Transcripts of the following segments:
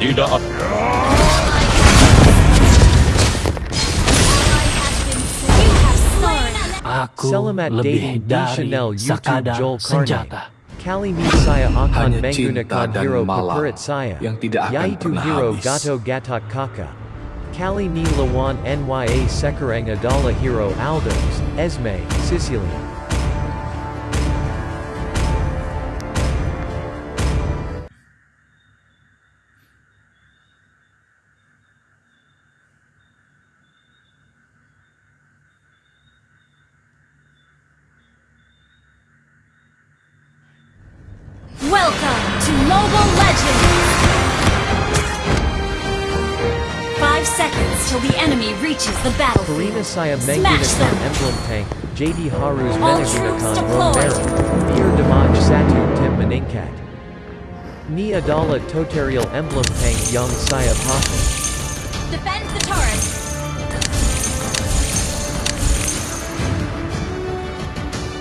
Tidak Aku lebih dari sekadar senjata. Kali ini saya akan menggunakan hero peperit saya, yang tidak akan yaitu hero habis. Gato Gatak Kaka. Kali ini lawan NYA Sekarang adalah Hero Aldos, Esme, Sicilia. Welcome to Mobile Legends! Five seconds till the enemy reaches the battlefield. Karina saya Smash them! emblem tank, JD Harus All troops deployed. Romero, biar damage satu tim meningkat. Ni adalah tutorial emblem tank yang saya pakai. Defend the turret!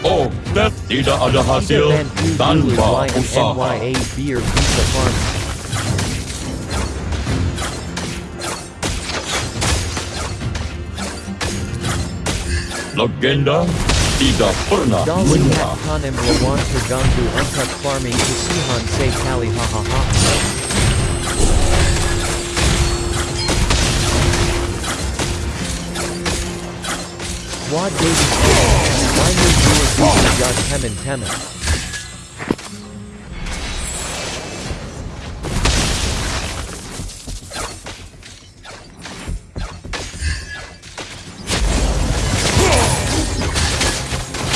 Oh, Death tidak ada hasil Tidak bantu dulu tanpa usaha. NYA biar bisa farm. Legenda tidak pernah menyerah. kanem lawan terganggu untuk farming kesihan sekali hahaha. Wad Temen temen.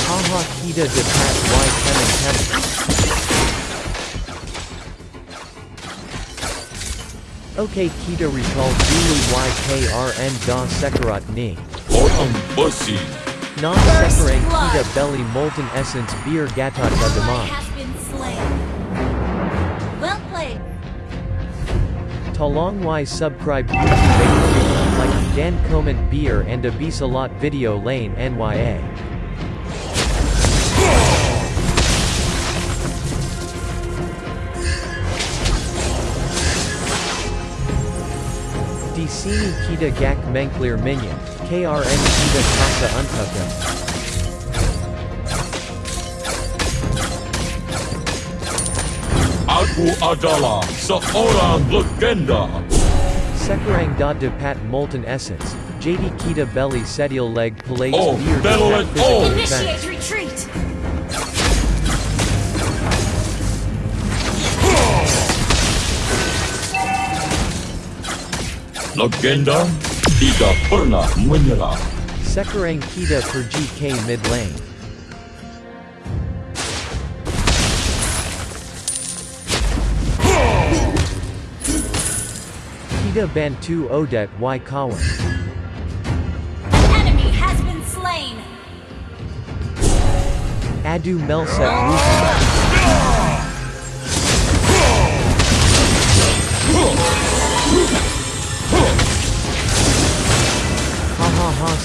Haha kita dekat y temen temen. Okay kita recall dulu YKRN da sekarat ni. Orang besi Non sekarang kita belly molten essence beer gatot Ally gadamai. has been slain. Well played. Tolong y subscribe YouTube like Dan comment beer and a bisa lot video lane NYA. Di sini kita gak mengclear minion, KRN kita kasa untukan. Aku adalah seorang legenda. Sekarang da depat molten essence, JD kita belly sedial leg plates Oh, beer Battle at all. Initiate retreat! Legenda tidak pernah menyerah. Sekarang kita pergi ke mid lane. Kita bantu Odette y kawan. An enemy has been slain! Adu Melset Rupi.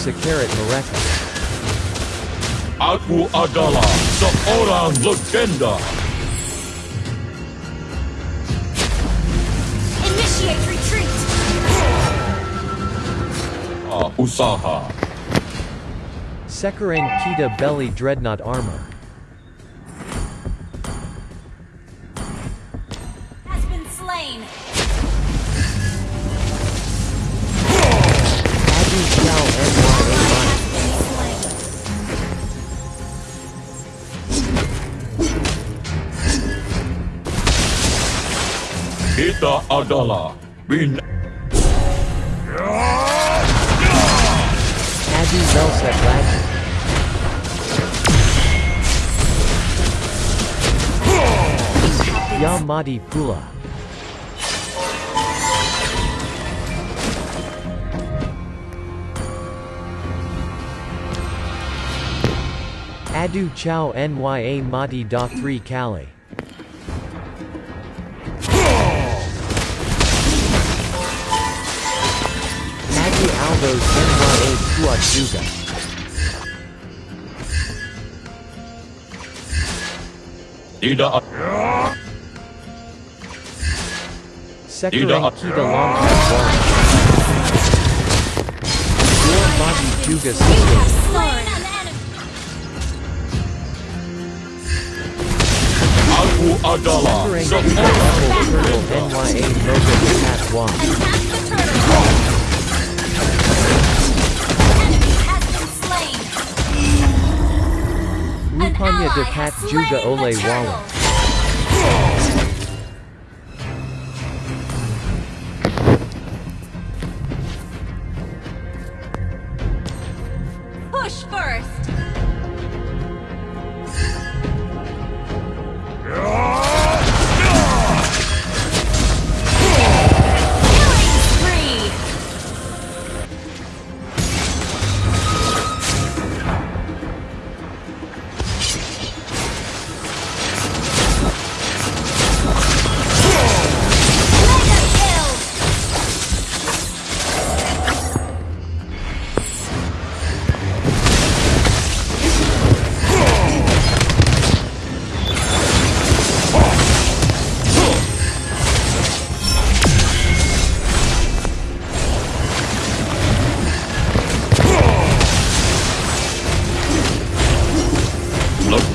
Sekarat mereka. Aku adalah seorang legenda. Initiate retreat! Ah, usaha. Sekarang kita belly dreadnought armor. Kita adalah bin Adu Melset Legend. Yamadi Pula. Adu Chow Nya Madi Da 3 Kali. Senwa e Kuachuga. Dida Sekiro Akita Long Your Maji Juga Abu Adala. Suffering Turtle NYA Moga Attack 1 Panya dekat Juga Ole Wawa.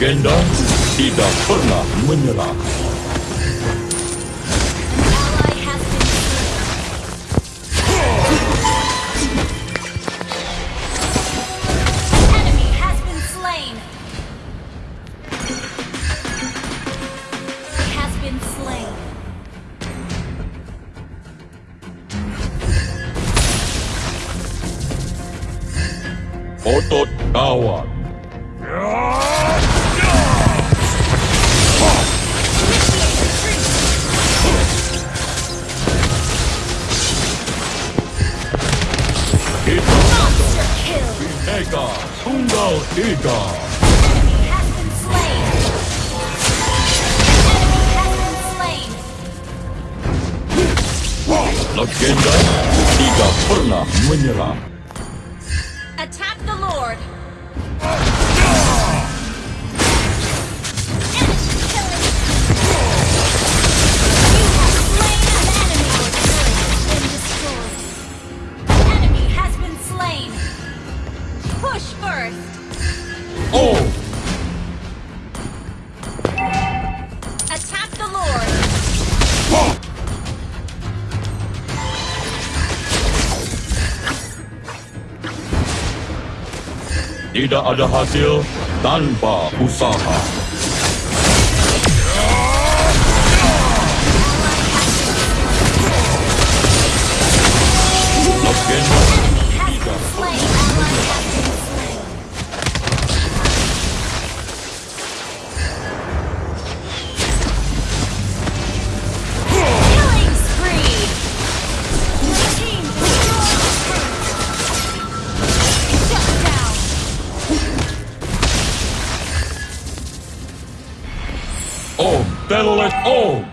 Gendang tidak pernah menyerah. otot kawan. General Igor! Legenda tidak pernah menyerah. Tidak ada hasil tanpa usaha. battle at all.